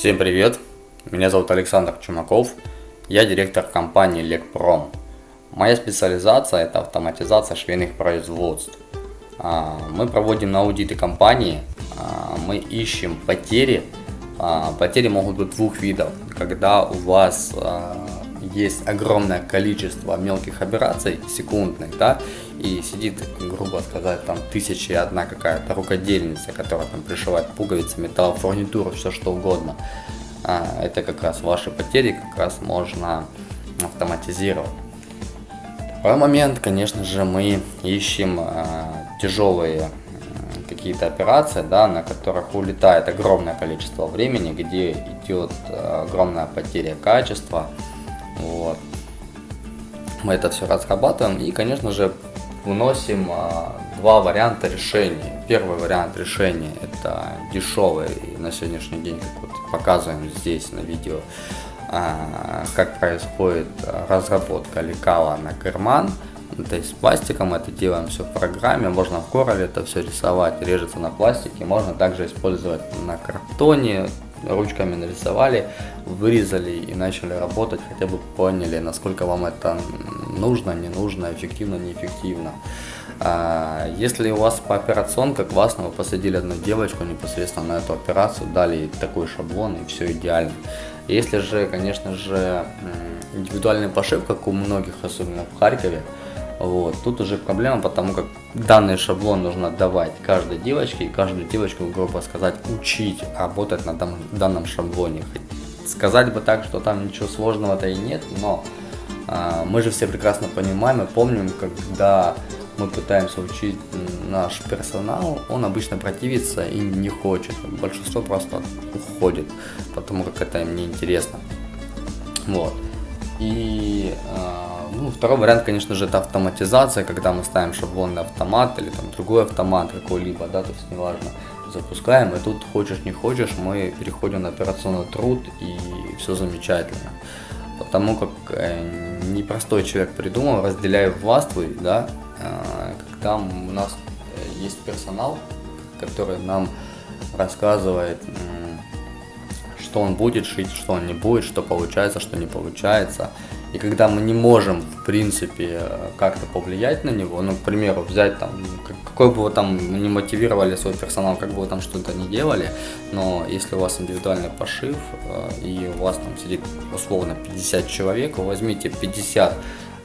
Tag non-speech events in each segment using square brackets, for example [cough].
Всем привет! Меня зовут Александр Чумаков. Я директор компании Лекпром. Моя специализация это автоматизация швейных производств. А, мы проводим аудиты компании, а, мы ищем потери. А, потери могут быть двух видов. Когда у вас есть огромное количество мелких операций секундных, да, и сидит, грубо сказать, там тысяча и одна какая-то рукодельница, которая там пришивает пуговицы, металл, фурнитуру, все что угодно. А, это как раз ваши потери как раз можно автоматизировать. Второй момент, конечно же, мы ищем а, тяжелые какие-то операции, да, на которых улетает огромное количество времени, где идет а, огромная потеря качества, вот. Мы это все разрабатываем и, конечно же, выносим а, два варианта решения. Первый вариант решения это дешевый и на сегодняшний день, как вот показываем здесь на видео, а, как происходит разработка лекала на карман. То есть пластиком это делаем все в программе, можно в Corel это все рисовать, режется на пластике, можно также использовать на картоне, ручками нарисовали, вырезали и начали работать, хотя бы поняли, насколько вам это нужно, не нужно, эффективно, неэффективно. А, если у вас по операционке классно, вы посадили одну девочку непосредственно на эту операцию, дали такой шаблон и все идеально. Если же, конечно же, индивидуальный пошив, как у многих, особенно в Харькове, вот. Тут уже проблема, потому как данный шаблон нужно отдавать каждой девочке, и каждую девочку, грубо сказать, учить работать на данном шаблоне. Сказать бы так, что там ничего сложного-то и нет, но а, мы же все прекрасно понимаем и помним, когда мы пытаемся учить наш персонал, он обычно противится и не хочет. Большинство просто уходит, потому как это им не интересно. Вот. И э, ну, второй вариант, конечно же, это автоматизация, когда мы ставим шаблонный автомат или там другой автомат какой-либо, да, то есть неважно, запускаем, и тут хочешь не хочешь, мы переходим на операционный труд и все замечательно. Потому как э, непростой человек придумал, разделяя властвуй, да, э, когда у нас э, есть персонал, который нам рассказывает, что он будет шить, что он не будет, что получается, что не получается. И когда мы не можем, в принципе, как-то повлиять на него, ну, к примеру, взять там, какой бы вы там не мотивировали свой персонал, как бы вы там что-то не делали, но если у вас индивидуальный пошив, э, и у вас там сидит условно 50 человек, вы возьмите 50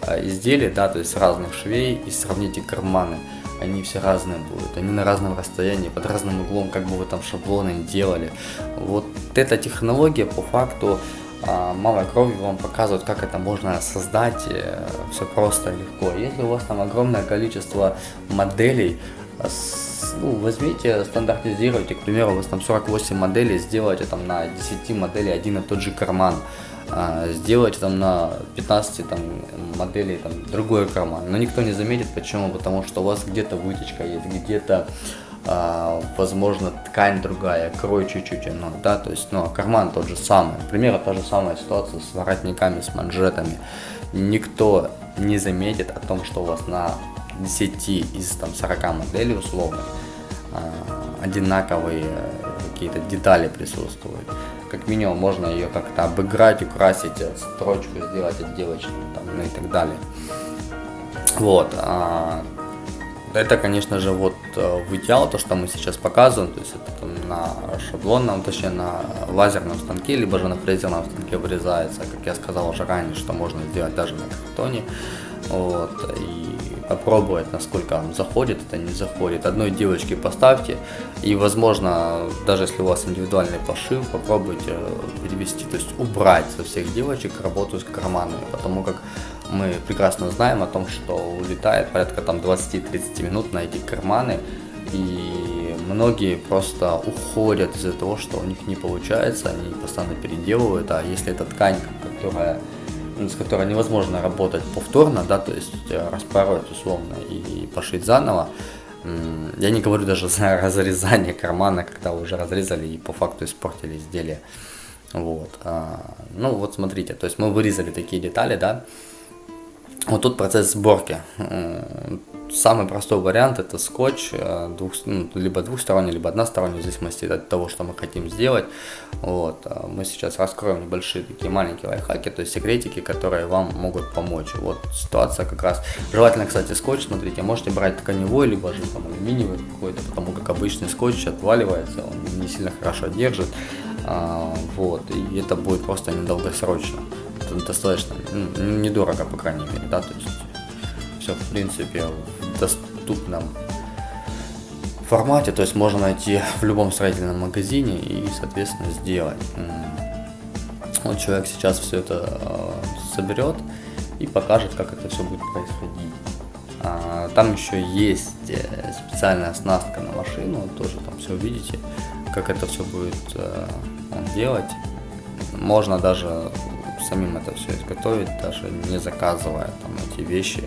э, изделий, да, то есть разных швей, и сравните карманы они все разные будут, они на разном расстоянии, под разным углом, как бы вы там шаблоны делали. Вот эта технология по факту малой кровью вам показывают, как это можно создать, э, все просто легко. Если у вас там огромное количество моделей, ну, возьмите, стандартизируйте, к примеру, у вас там 48 моделей, сделайте там на 10 моделей один и тот же карман, а, сделайте там на 15 там, моделей там, другой карман, но никто не заметит, почему, потому что у вас где-то вытечка есть, где-то а, возможно, ткань другая, крой чуть-чуть, ну, да, то есть, ну, карман тот же самый. Например, та же самая ситуация с воротниками, с манжетами. Никто не заметит о том, что у вас на 10 из там 40 моделей условно а, одинаковые какие-то детали присутствуют. Как минимум можно ее как-то обыграть, украсить, строчку сделать отделочную там, ну и так далее. Вот. А, это, конечно же, вот э, в идеал, то, что мы сейчас показываем, то есть это там, на шаблонном, точнее на лазерном станке, либо же на фрезерном станке вырезается, как я сказал уже ранее, что можно сделать даже на картоне, вот, и попробовать, насколько он заходит, это не заходит. Одной девочке поставьте, и, возможно, даже если у вас индивидуальный пошив, попробуйте перевести, то есть убрать со всех девочек работу с карманами, потому как мы прекрасно знаем о том, что улетает порядка там 20-30 минут на эти карманы, и многие просто уходят из-за того, что у них не получается, они постоянно переделывают, а если это ткань, которая с которой невозможно работать повторно, да, то есть э, распороть условно и пошить заново, я не говорю даже [laughs] за разрезание кармана, когда уже разрезали и по факту испортили изделие. Вот. А, ну вот смотрите, то есть мы вырезали такие детали, да, Вот тут процесс сборки. Самый простой вариант это скотч, э, двух, ну, либо двухсторонний, либо односторонний, в зависимости от того, что мы хотим сделать. Вот. А мы сейчас раскроем небольшие такие маленькие лайфхаки, то есть секретики, которые вам могут помочь. Вот ситуация как раз. Желательно, кстати, скотч, смотрите, можете брать тканевой, либо же там алюминиевый какой-то, потому как обычный скотч отваливается, он не сильно хорошо держит. А, вот, и это будет просто недолгосрочно. Достаточно недорого, по крайней мере, да, то есть все, в принципе, в доступном формате, то есть можно найти в любом строительном магазине и, соответственно, сделать. Вот человек сейчас все это э, соберет и покажет, как это все будет происходить. А, там еще есть э, специальная оснастка на машину, тоже там все увидите, как это все будет э, делать. Можно даже самим это все изготовить, даже не заказывая там эти вещи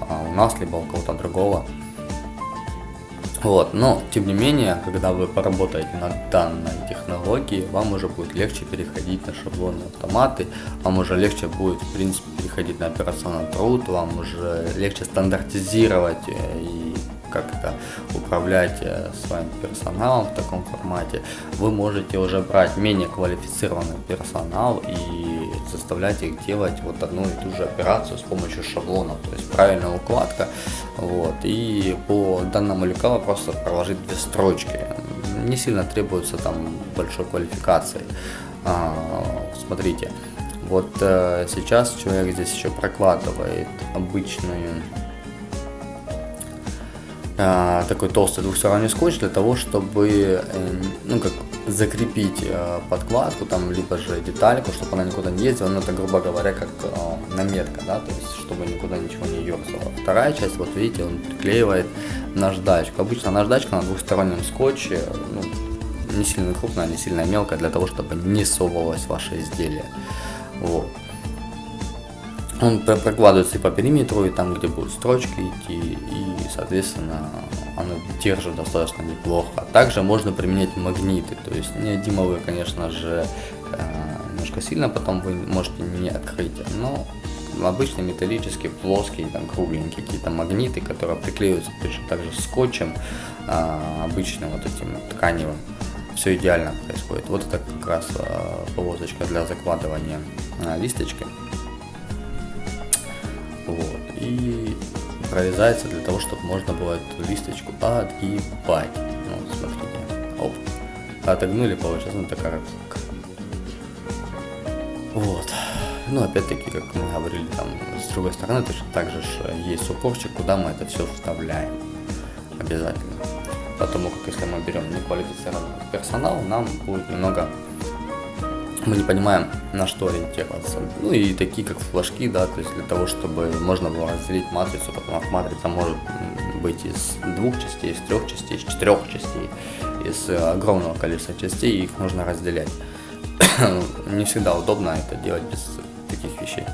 а, у нас, либо у кого-то другого. Вот, но тем не менее, когда вы поработаете над данной технологией, вам уже будет легче переходить на шаблонные автоматы, вам уже легче будет, в принципе, переходить на операционный труд, вам уже легче стандартизировать э, и как-то управлять э, своим персоналом в таком формате, вы можете уже брать менее квалифицированный персонал и заставлять их делать вот одну и ту же операцию с помощью шаблонов, то есть правильная укладка, вот, и по данному лекалу просто проложить две строчки, не сильно требуется там большой квалификации. А, смотрите, вот э, сейчас человек здесь еще прокладывает обычную такой толстый двухсторонний скотч для того, чтобы э, ну, как закрепить э, подкладку, там, либо же детальку, чтобы она никуда не ездила, ну, это, грубо говоря, как э, наметка, да, то есть, чтобы никуда ничего не ерзало. Вторая часть, вот видите, он приклеивает наждачку. Обычно наждачка на двухстороннем скотче, ну, не сильно крупная, не сильно мелкая, для того, чтобы не совывалось ваше изделие. Вот. Он прокладывается и по периметру, и там, где будут строчки идти, и, соответственно, оно держит достаточно неплохо. Также можно применять магниты, то есть неодимовые, конечно же, э, немножко сильно потом вы можете не открыть, но обычные металлические, плоские, там кругленькие какие-то магниты, которые приклеиваются точно так же скотчем, а, обычным вот этим тканевым. Все идеально происходит. Вот это как раз а, полосочка для закладывания а, листочки. Вот. И прорезается для того, чтобы можно было эту листочку отгибать. Ну, смотрите. Оп. Отогнули, получается, ну такая. Вот. Ну, опять-таки, как мы говорили, там, с другой стороны, точно так же есть упорчик, куда мы это все вставляем. Обязательно. Потому как если мы берем неквалифицированный персонал, нам будет немного мы не понимаем, на что ориентироваться. Ну и такие как флажки, да, то есть для того, чтобы можно было разделить матрицу, потому что матрица может быть из двух частей, из трех частей, из четырех частей, из огромного количества частей, их нужно разделять. [coughs] не всегда удобно это делать без таких вещей.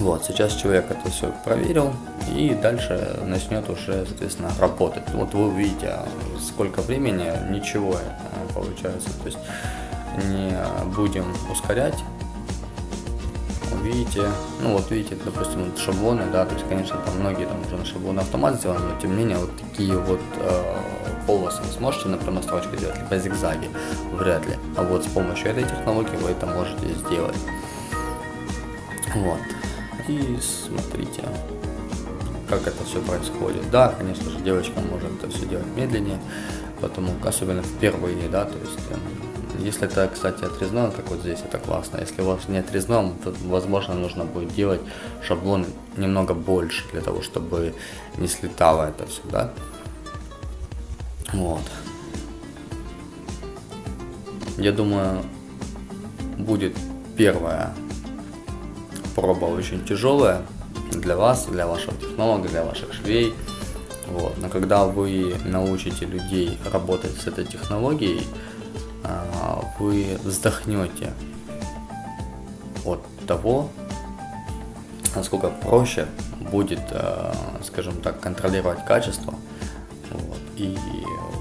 Вот, сейчас человек это все проверил и дальше начнет уже, соответственно, работать. Вот вы увидите, сколько времени, ничего э, получается. То есть не будем ускорять. Видите, ну вот видите, допустим, вот шаблоны, да, то есть, конечно, там многие там уже на шаблоны автомат сделаны, но тем не менее вот такие вот э, полосы сможете на прямой строчке делать, либо зигзаги, вряд ли. А вот с помощью этой технологии вы это можете сделать. Вот. И смотрите, как это все происходит. Да, конечно же, девочка может это все делать медленнее, потому особенно впервые, да, то есть эм, если это, кстати, отрезное, как вот здесь, это классно. Если у вас не отрезное, то, возможно, нужно будет делать шаблон немного больше, для того, чтобы не слетало это все, да? Вот. Я думаю, будет первая проба очень тяжелая для вас, для вашего технолога, для ваших швей. Вот. Но когда вы научите людей работать с этой технологией, вы вздохнете от того, насколько проще будет, а, скажем так, контролировать качество вот, и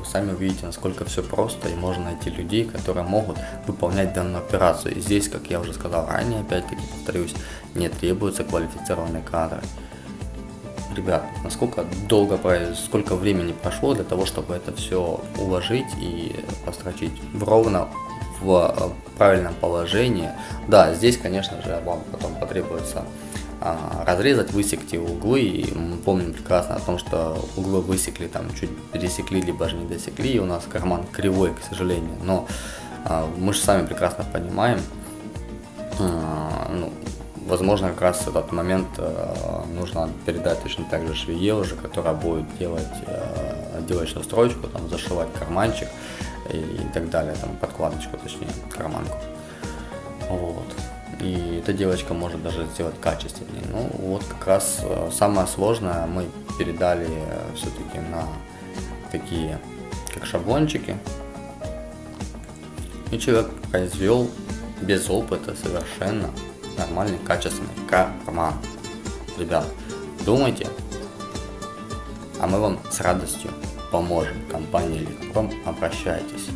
сами увидите, насколько все просто, и можно найти людей, которые могут выполнять данную операцию. И здесь, как я уже сказал ранее, опять-таки повторюсь, не требуются квалифицированные кадры. Ребят, насколько долго, сколько времени прошло для того, чтобы это все уложить и построчить ровно в правильном положении. Да, здесь, конечно же, вам потом потребуется а, разрезать, высекти углы. И мы помним прекрасно о том, что углы высекли, там чуть пересекли, либо же не досекли. И у нас карман кривой, к сожалению. Но а, мы же сами прекрасно понимаем, а, ну, возможно, как раз этот момент нужно передать точно так же швее уже, которая будет делать отделочную строчку, там, зашивать карманчик и, и так далее, там, подкладочку, точнее, карманку. Вот и эта девочка может даже сделать качественнее. Ну вот как раз э, самое сложное мы передали э, все-таки на такие как шаблончики. И человек произвел без опыта совершенно нормальный, качественный карман. Ребят, думайте, а мы вам с радостью поможем. Компания Ликпром, обращайтесь.